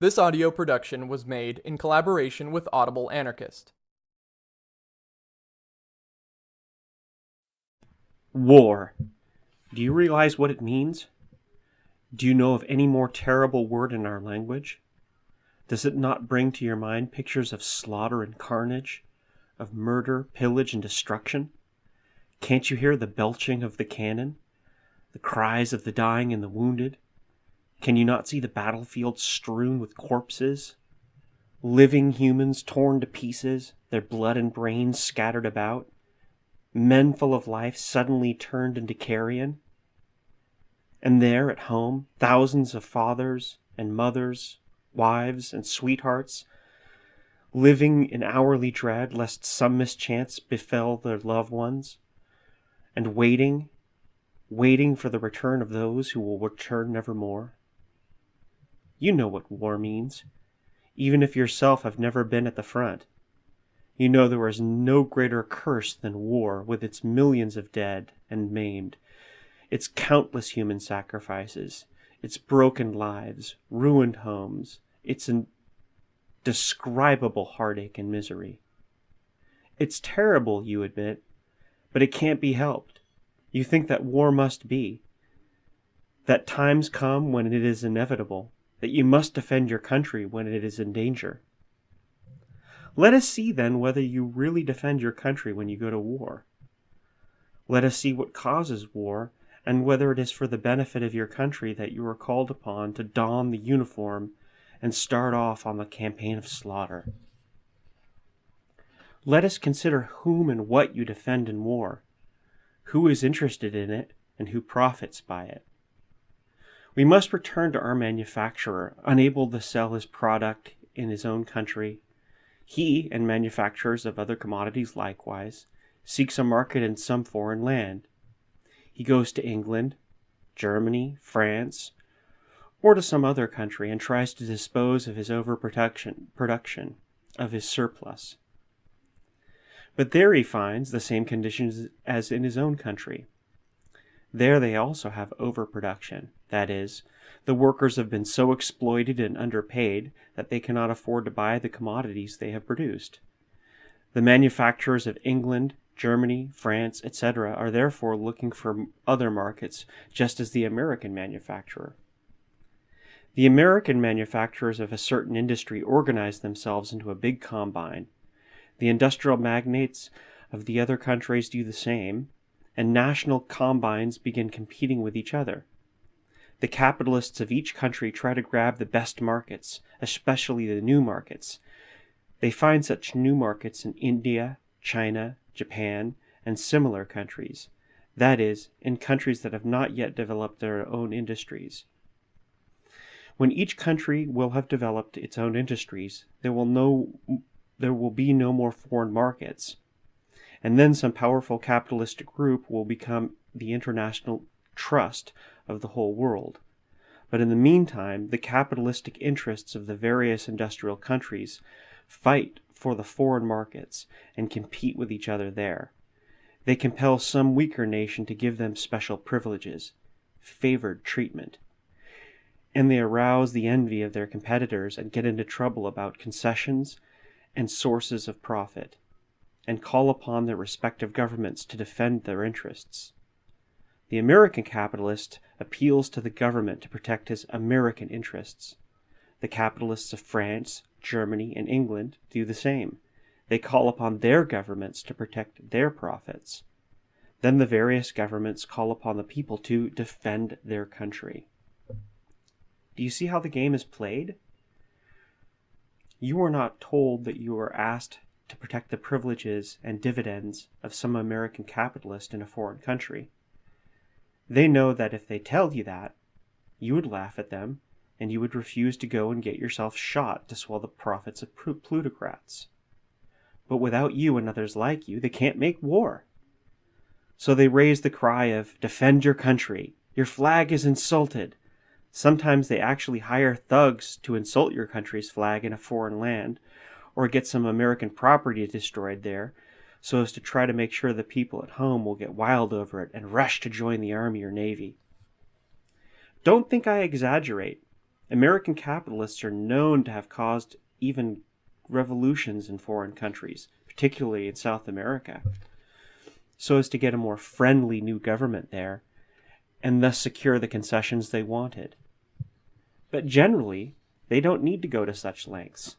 This audio production was made in collaboration with Audible Anarchist. War. Do you realize what it means? Do you know of any more terrible word in our language? Does it not bring to your mind pictures of slaughter and carnage, of murder, pillage, and destruction? Can't you hear the belching of the cannon, the cries of the dying and the wounded? Can you not see the battlefield strewn with corpses? Living humans torn to pieces, their blood and brains scattered about? Men full of life suddenly turned into carrion? And there at home, thousands of fathers and mothers, wives and sweethearts, living in hourly dread lest some mischance befell their loved ones, and waiting, waiting for the return of those who will return nevermore. You know what war means, even if yourself have never been at the front. You know there is no greater curse than war, with its millions of dead and maimed, its countless human sacrifices, its broken lives, ruined homes, its indescribable heartache and misery. It's terrible, you admit, but it can't be helped. You think that war must be, that times come when it is inevitable, that you must defend your country when it is in danger. Let us see then whether you really defend your country when you go to war. Let us see what causes war and whether it is for the benefit of your country that you are called upon to don the uniform and start off on the campaign of slaughter. Let us consider whom and what you defend in war, who is interested in it, and who profits by it. We must return to our manufacturer, unable to sell his product in his own country. He, and manufacturers of other commodities likewise, seeks a market in some foreign land. He goes to England, Germany, France, or to some other country and tries to dispose of his overproduction production, of his surplus. But there he finds the same conditions as in his own country. There they also have overproduction. That is, the workers have been so exploited and underpaid that they cannot afford to buy the commodities they have produced. The manufacturers of England, Germany, France, etc., are therefore looking for other markets, just as the American manufacturer. The American manufacturers of a certain industry organize themselves into a big combine. The industrial magnates of the other countries do the same, and national combines begin competing with each other. The capitalists of each country try to grab the best markets, especially the new markets. They find such new markets in India, China, Japan, and similar countries. That is, in countries that have not yet developed their own industries. When each country will have developed its own industries, there will, no, there will be no more foreign markets and then some powerful capitalist group will become the international trust of the whole world. But in the meantime, the capitalistic interests of the various industrial countries fight for the foreign markets and compete with each other there. They compel some weaker nation to give them special privileges, favored treatment. And they arouse the envy of their competitors and get into trouble about concessions and sources of profit and call upon their respective governments to defend their interests. The American capitalist appeals to the government to protect his American interests. The capitalists of France, Germany, and England do the same. They call upon their governments to protect their profits. Then the various governments call upon the people to defend their country. Do you see how the game is played? You are not told that you are asked to protect the privileges and dividends of some American capitalist in a foreign country. They know that if they tell you that, you would laugh at them and you would refuse to go and get yourself shot to swell the profits of plutocrats. But without you and others like you, they can't make war. So they raise the cry of, defend your country, your flag is insulted. Sometimes they actually hire thugs to insult your country's flag in a foreign land, or get some American property destroyed there, so as to try to make sure the people at home will get wild over it and rush to join the army or navy. Don't think I exaggerate. American capitalists are known to have caused even revolutions in foreign countries, particularly in South America, so as to get a more friendly new government there and thus secure the concessions they wanted. But generally, they don't need to go to such lengths.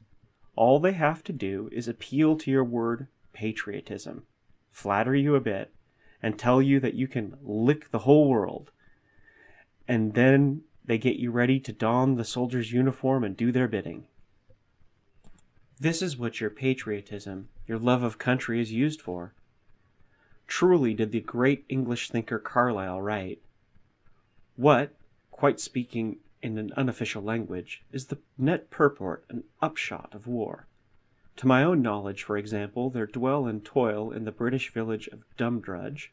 All they have to do is appeal to your word patriotism, flatter you a bit, and tell you that you can lick the whole world. And then they get you ready to don the soldier's uniform and do their bidding. This is what your patriotism, your love of country is used for. Truly did the great English thinker Carlyle write, What, quite speaking in an unofficial language, is the net purport and upshot of war? To my own knowledge, for example, there dwell and toil in the British village of Dumdrudge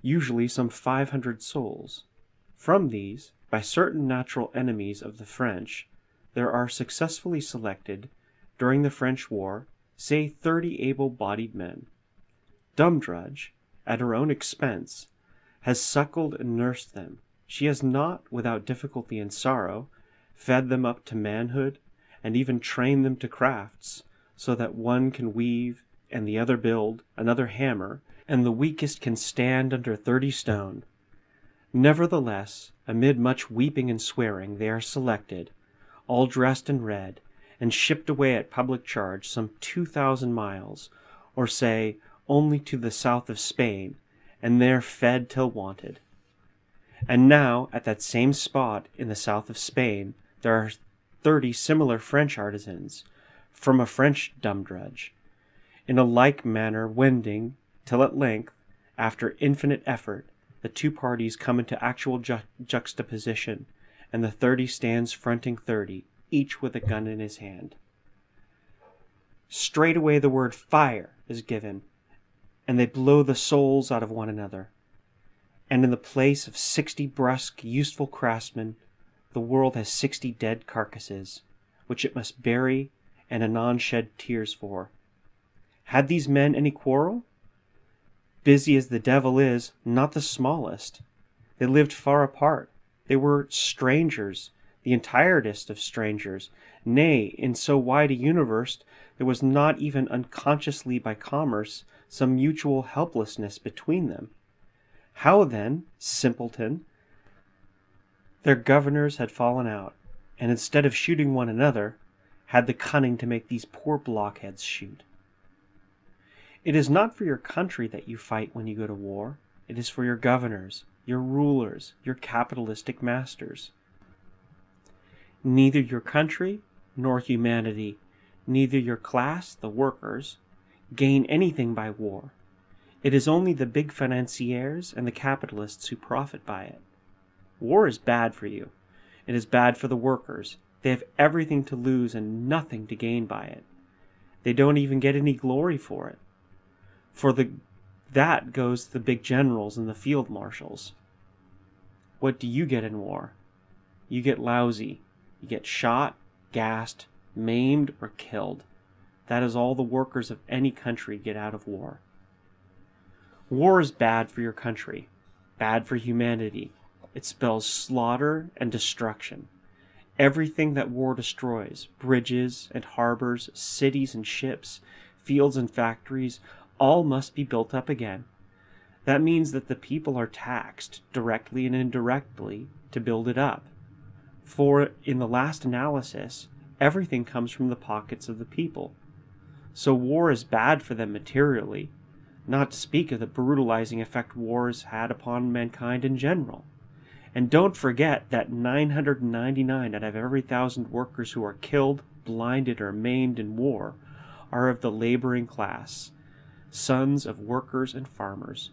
usually some five hundred souls. From these, by certain natural enemies of the French, there are successfully selected during the French war, say thirty able bodied men. Dumdrudge, at her own expense, has suckled and nursed them. She has not, without difficulty and sorrow, fed them up to manhood, and even train them to crafts, so that one can weave and the other build, another hammer, and the weakest can stand under thirty stone. Nevertheless, amid much weeping and swearing, they are selected, all dressed in red, and shipped away at public charge some two thousand miles, or say only to the south of Spain, and there fed till wanted. And now, at that same spot in the south of Spain, there are thirty similar French artisans, from a French Dumdrudge, in a like manner wending, till at length, after infinite effort, the two parties come into actual ju juxtaposition, and the thirty stands fronting thirty, each with a gun in his hand. Straightway the word fire is given, and they blow the souls out of one another. And in the place of sixty brusque, useful craftsmen, the world has sixty dead carcasses, which it must bury and anon shed tears for. Had these men any quarrel? Busy as the devil is, not the smallest. They lived far apart. They were strangers the entiretest of strangers; nay, in so wide a universe there was not even unconsciously by commerce some mutual helplessness between them. How then, simpleton, their governors had fallen out, and instead of shooting one another, had the cunning to make these poor blockheads shoot. It is not for your country that you fight when you go to war. It is for your governors, your rulers, your capitalistic masters. Neither your country nor humanity, neither your class, the workers, gain anything by war. It is only the big financiers and the capitalists who profit by it. War is bad for you. It is bad for the workers. They have everything to lose and nothing to gain by it. They don't even get any glory for it. For the that goes to the big generals and the field marshals. What do you get in war? You get lousy, you get shot, gassed, maimed, or killed. That is all the workers of any country get out of war. War is bad for your country, bad for humanity. It spells slaughter and destruction. Everything that war destroys bridges and harbors, cities and ships, fields and factories all must be built up again. That means that the people are taxed, directly and indirectly, to build it up. For in the last analysis, everything comes from the pockets of the people. So war is bad for them materially, not to speak of the brutalizing effect wars had upon mankind in general. And don't forget that 999 out of every thousand workers who are killed, blinded, or maimed in war are of the laboring class, sons of workers and farmers.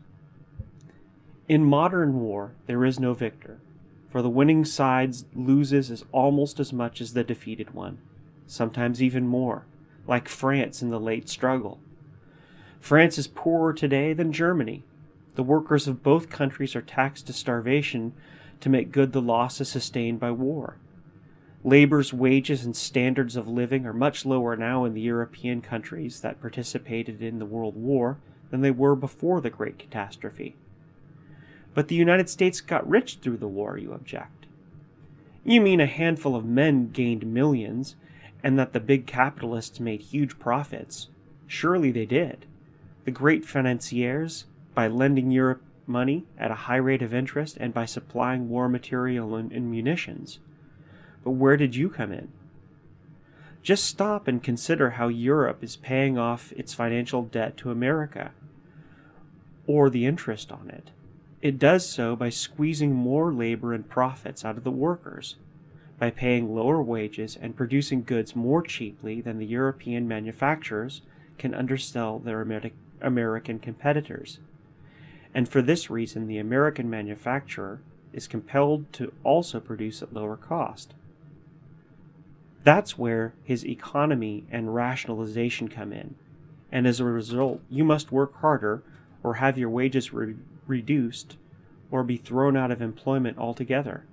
In modern war, there is no victor for the winning side loses as almost as much as the defeated one, sometimes even more, like France in the late struggle. France is poorer today than Germany. The workers of both countries are taxed to starvation to make good the losses sustained by war. Labor's wages and standards of living are much lower now in the European countries that participated in the World War than they were before the Great Catastrophe. But the United States got rich through the war, you object. You mean a handful of men gained millions, and that the big capitalists made huge profits. Surely they did. The great financiers, by lending Europe money at a high rate of interest and by supplying war material and, and munitions. But where did you come in? Just stop and consider how Europe is paying off its financial debt to America, or the interest on it. It does so by squeezing more labor and profits out of the workers, by paying lower wages and producing goods more cheaply than the European manufacturers can undersell their American competitors. And for this reason, the American manufacturer is compelled to also produce at lower cost. That's where his economy and rationalization come in. And as a result, you must work harder or have your wages re reduced or be thrown out of employment altogether.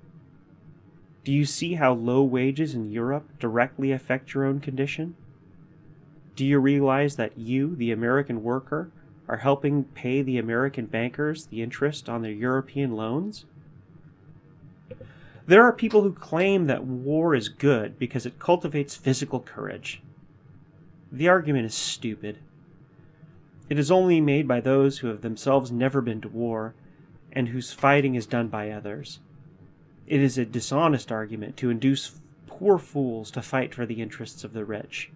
Do you see how low wages in Europe directly affect your own condition? Do you realize that you, the American worker, are helping pay the American bankers the interest on their European loans? There are people who claim that war is good because it cultivates physical courage. The argument is stupid. It is only made by those who have themselves never been to war and whose fighting is done by others. It is a dishonest argument to induce poor fools to fight for the interests of the rich.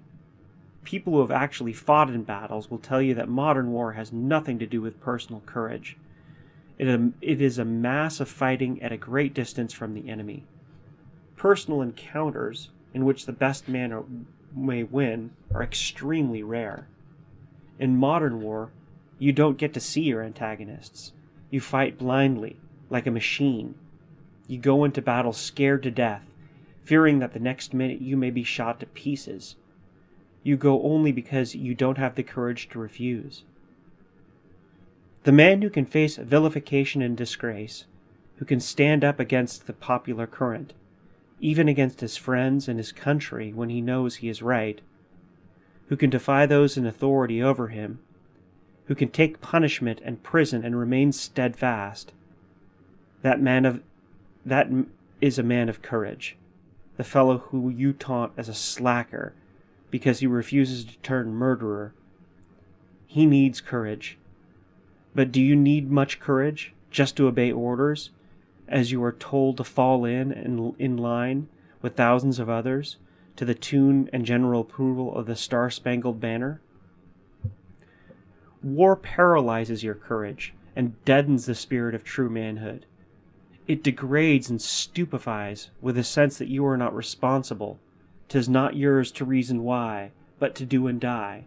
People who have actually fought in battles will tell you that modern war has nothing to do with personal courage. It, is a mass of fighting at a great distance from the enemy. Personal encounters in which the best man may win are extremely rare. In modern war, you don't get to see your antagonists. You fight blindly, like a machine. You go into battle scared to death, fearing that the next minute you may be shot to pieces. You go only because you don't have the courage to refuse. The man who can face vilification and disgrace, who can stand up against the popular current, even against his friends and his country when he knows he is right, who can defy those in authority over him, who can take punishment and prison and remain steadfast. That man of that is a man of courage, the fellow who you taunt as a slacker because he refuses to turn murderer. He needs courage. But do you need much courage just to obey orders, as you are told to fall in and in line with thousands of others? to the tune and general approval of the Star Spangled Banner? War paralyzes your courage and deadens the spirit of true manhood. It degrades and stupefies with a sense that you are not responsible. Tis not yours to reason why, but to do and die,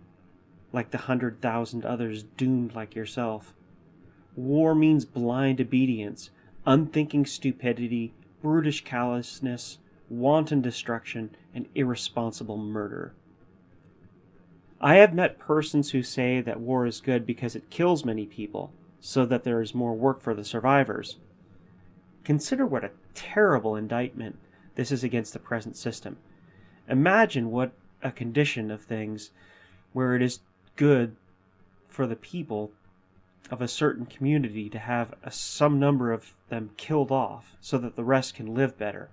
like the hundred thousand others doomed like yourself. War means blind obedience, unthinking stupidity, brutish callousness, wanton destruction, and irresponsible murder. I have met persons who say that war is good because it kills many people, so that there is more work for the survivors. Consider what a terrible indictment this is against the present system. Imagine what a condition of things where it is good for the people of a certain community to have a, some number of them killed off so that the rest can live better.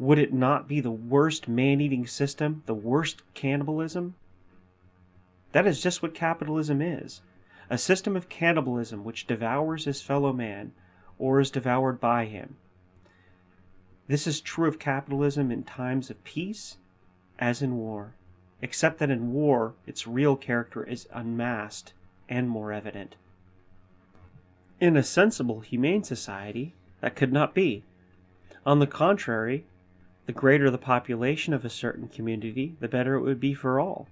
Would it not be the worst man eating system, the worst cannibalism? That is just what capitalism is a system of cannibalism which devours his fellow man or is devoured by him. This is true of capitalism in times of peace as in war, except that in war its real character is unmasked and more evident. In a sensible, humane society, that could not be. On the contrary, the greater the population of a certain community, the better it would be for all,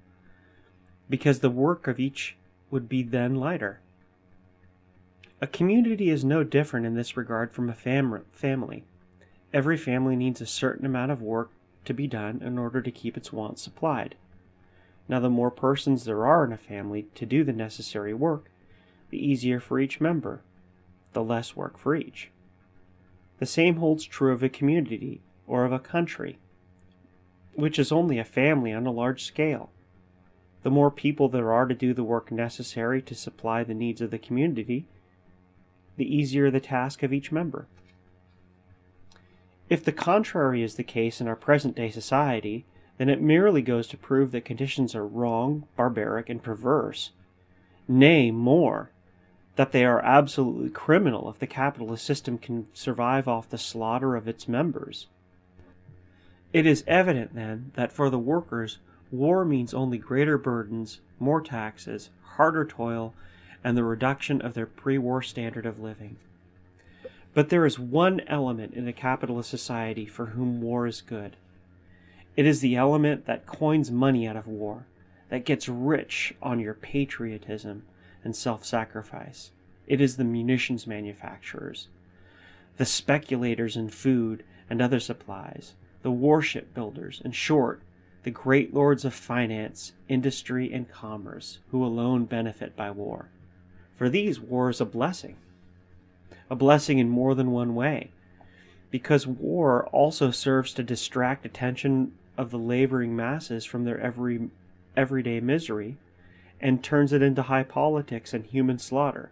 because the work of each would be then lighter. A community is no different in this regard from a fam family. Every family needs a certain amount of work to be done in order to keep its wants supplied. Now, the more persons there are in a family to do the necessary work, the easier for each member, the less work for each. The same holds true of a community or of a country, which is only a family on a large scale. The more people there are to do the work necessary to supply the needs of the community, the easier the task of each member. If the contrary is the case in our present day society, then it merely goes to prove that conditions are wrong, barbaric, and perverse. Nay, more, that they are absolutely criminal if the capitalist system can survive off the slaughter of its members. It is evident, then, that for the workers, war means only greater burdens, more taxes, harder toil, and the reduction of their pre war standard of living. But there is one element in a capitalist society for whom war is good. It is the element that coins money out of war, that gets rich on your patriotism and self sacrifice. It is the munitions manufacturers, the speculators in food and other supplies, the warship builders, in short, the great lords of finance, industry, and commerce, who alone benefit by war. For these, war is a blessing a blessing in more than one way. Because war also serves to distract attention of the laboring masses from their every everyday misery and turns it into high politics and human slaughter.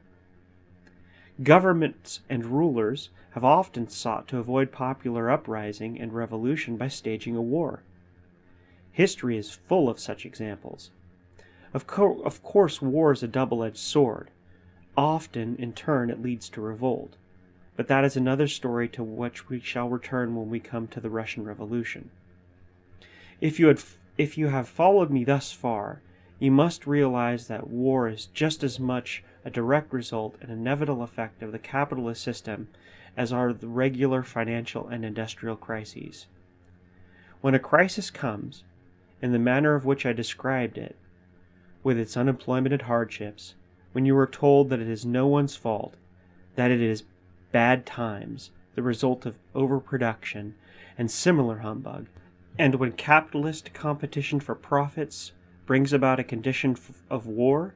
Governments and rulers have often sought to avoid popular uprising and revolution by staging a war. History is full of such examples. Of, co- of course, war is a double edged sword. Often, in turn, it leads to revolt. But that is another story to which we shall return when we come to the Russian Revolution. If you, had, if you have followed me thus far, you must realize that war is just as much a direct result and inevitable effect of the capitalist system as are the regular financial and industrial crises. When a crisis comes, in the manner of which I described it, with its unemployment and hardships, when you are told that it is no one's fault, that it is bad times, the result of overproduction, and similar humbug, and when capitalist competition for profits brings about a condition of war,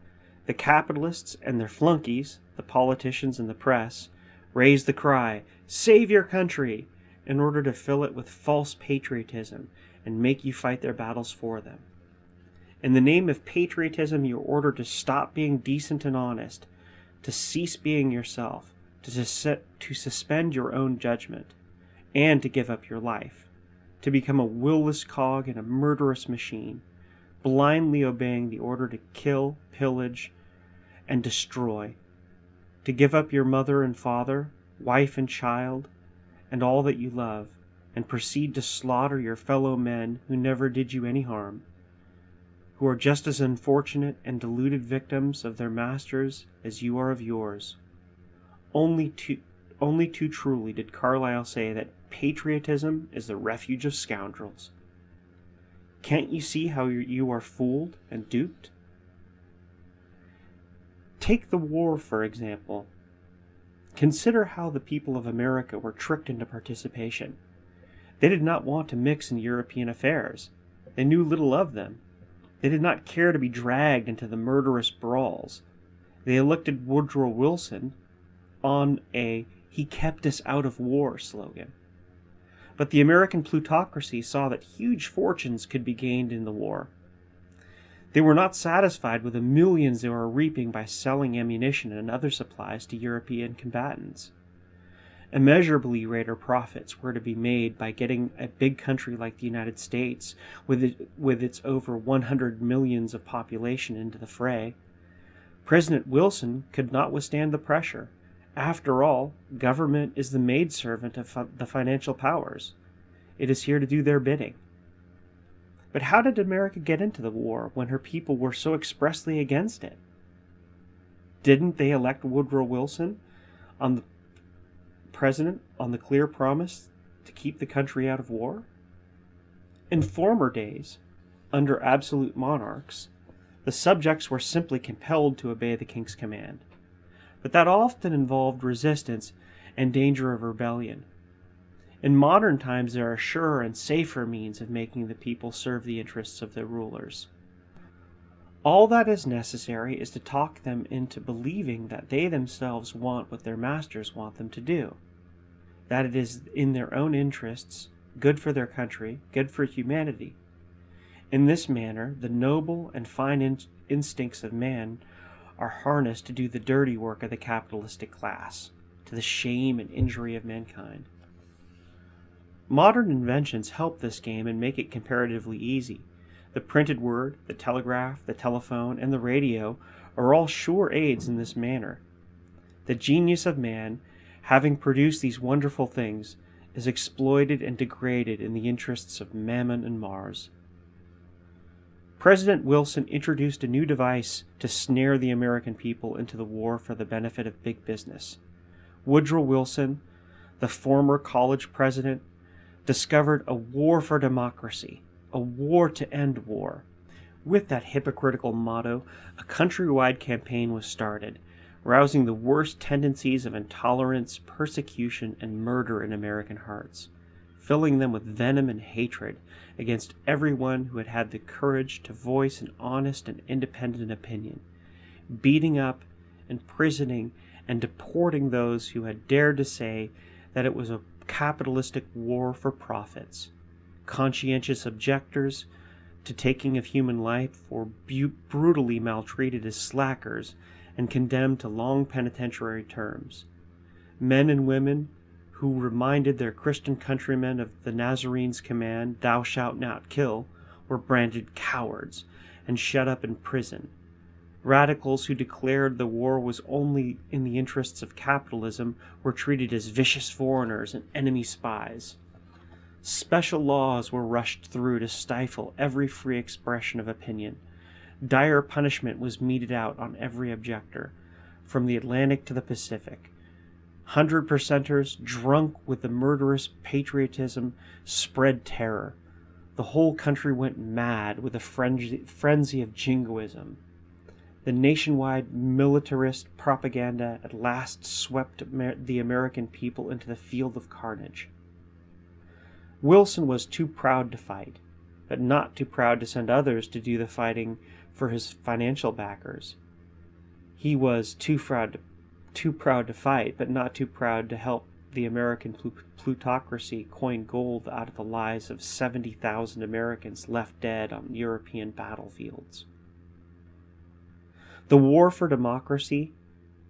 the capitalists and their flunkies, the politicians and the press, raise the cry, Save your country! in order to fill it with false patriotism and make you fight their battles for them. In the name of patriotism, you are ordered to stop being decent and honest, to cease being yourself, to, sus- to suspend your own judgment, and to give up your life, to become a willless cog in a murderous machine, blindly obeying the order to kill, pillage, and destroy, to give up your mother and father, wife and child, and all that you love, and proceed to slaughter your fellow men who never did you any harm who are just as unfortunate and deluded victims of their masters as you are of yours. Only too, only too truly did Carlyle say that patriotism is the refuge of scoundrels. Can't you see how you are fooled and duped? Take the war, for example. Consider how the people of America were tricked into participation. They did not want to mix in European affairs. They knew little of them they did not care to be dragged into the murderous brawls. They elected Woodrow Wilson on a he kept us out of war slogan. But the American plutocracy saw that huge fortunes could be gained in the war. They were not satisfied with the millions they were reaping by selling ammunition and other supplies to European combatants. Immeasurably greater profits were to be made by getting a big country like the United States, with, it, with its over 100 millions of population, into the fray. President Wilson could not withstand the pressure. After all, government is the maidservant of the financial powers. It is here to do their bidding. But how did America get into the war when her people were so expressly against it? Didn't they elect Woodrow Wilson on the president on the clear promise to keep the country out of war? In former days, under absolute monarchs, the subjects were simply compelled to obey the king's command, but that often involved resistance and danger of rebellion. In modern times, there are surer and safer means of making the people serve the interests of their rulers. All that is necessary is to talk them into believing that they themselves want what their masters want them to do that it is in their own interests, good for their country, good for humanity. In this manner, the noble and fine in- instincts of man are harnessed to do the dirty work of the capitalistic class, to the shame and injury of mankind. Modern inventions help this game and make it comparatively easy. The printed word, the telegraph, the telephone, and the radio are all sure aids in this manner. The genius of man, having produced these wonderful things, is exploited and degraded in the interests of Mammon and Mars. President Wilson introduced a new device to snare the American people into the war for the benefit of big business. Woodrow Wilson, the former college president, discovered a war for democracy, a war to end war. With that hypocritical motto, a countrywide campaign was started, rousing the worst tendencies of intolerance, persecution, and murder in American hearts, filling them with venom and hatred against everyone who had had the courage to voice an honest and independent opinion, beating up, imprisoning, and deporting those who had dared to say that it was a capitalistic war for profits, conscientious objectors to taking of human life were brutally maltreated as slackers and condemned to long penitentiary terms. Men and women who reminded their Christian countrymen of the Nazarene's command, Thou shalt not kill, were branded cowards and shut up in prison. Radicals who declared the war was only in the interests of capitalism were treated as vicious foreigners and enemy spies. Special laws were rushed through to stifle every free expression of opinion. Dire punishment was meted out on every objector, from the Atlantic to the Pacific. Hundred percenters, drunk with the murderous patriotism, spread terror. The whole country went mad with a frenzy, frenzy of jingoism. The nationwide militarist propaganda at last swept the American people into the field of carnage. Wilson was too proud to fight, but not too proud to send others to do the fighting for his financial backers. He was too proud to, too proud to fight, but not too proud to help the American plutocracy coin gold out of the lives of 70,000 Americans left dead on European battlefields. The war for democracy,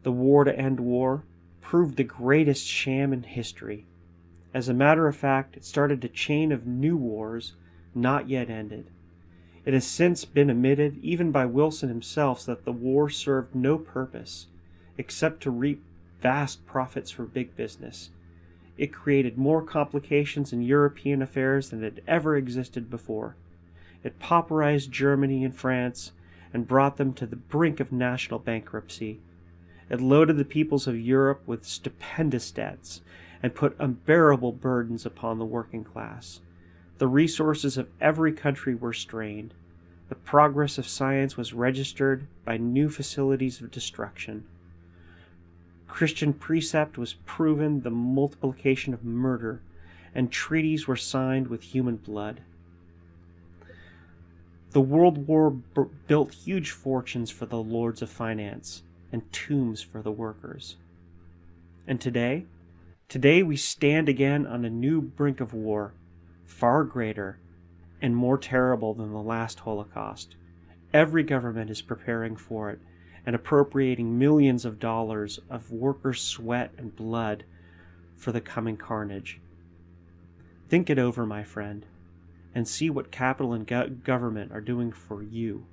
the war to end war, proved the greatest sham in history. As a matter of fact, it started a chain of new wars not yet ended. It has since been admitted, even by Wilson himself, that the war served no purpose except to reap vast profits for big business. It created more complications in European affairs than had ever existed before. It pauperized Germany and France and brought them to the brink of national bankruptcy. It loaded the peoples of Europe with stupendous debts and put unbearable burdens upon the working class. The resources of every country were strained. The progress of science was registered by new facilities of destruction. Christian precept was proven the multiplication of murder, and treaties were signed with human blood. The World War built huge fortunes for the lords of finance and tombs for the workers. And today, today we stand again on a new brink of war, far greater and more terrible than the last Holocaust. Every government is preparing for it and appropriating millions of dollars of workers' sweat and blood for the coming carnage. Think it over, my friend and see what capital and go- government are doing for you,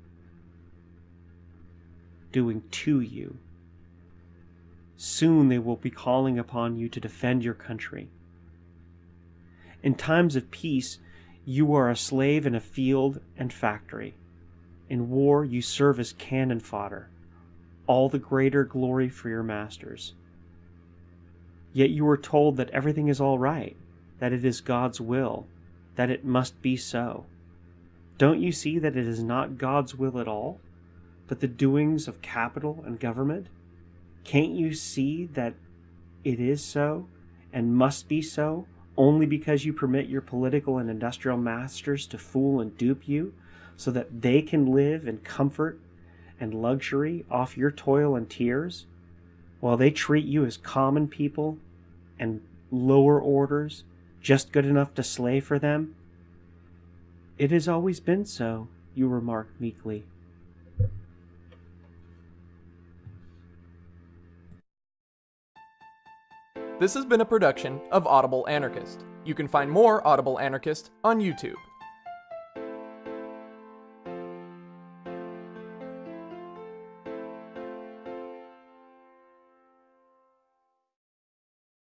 doing to you. Soon they will be calling upon you to defend your country. In times of peace, you are a slave in a field and factory. In war, you serve as cannon fodder, all the greater glory for your masters. Yet you are told that everything is all right, that it is God's will, that it must be so. Don't you see that it is not God's will at all, but the doings of capital and government? Can't you see that it is so and must be so only because you permit your political and industrial masters to fool and dupe you so that they can live in comfort and luxury off your toil and tears while they treat you as common people and lower orders just good enough to slay for them? It has always been so, you remark meekly. This has been a production of Audible Anarchist. You can find more Audible Anarchist on YouTube.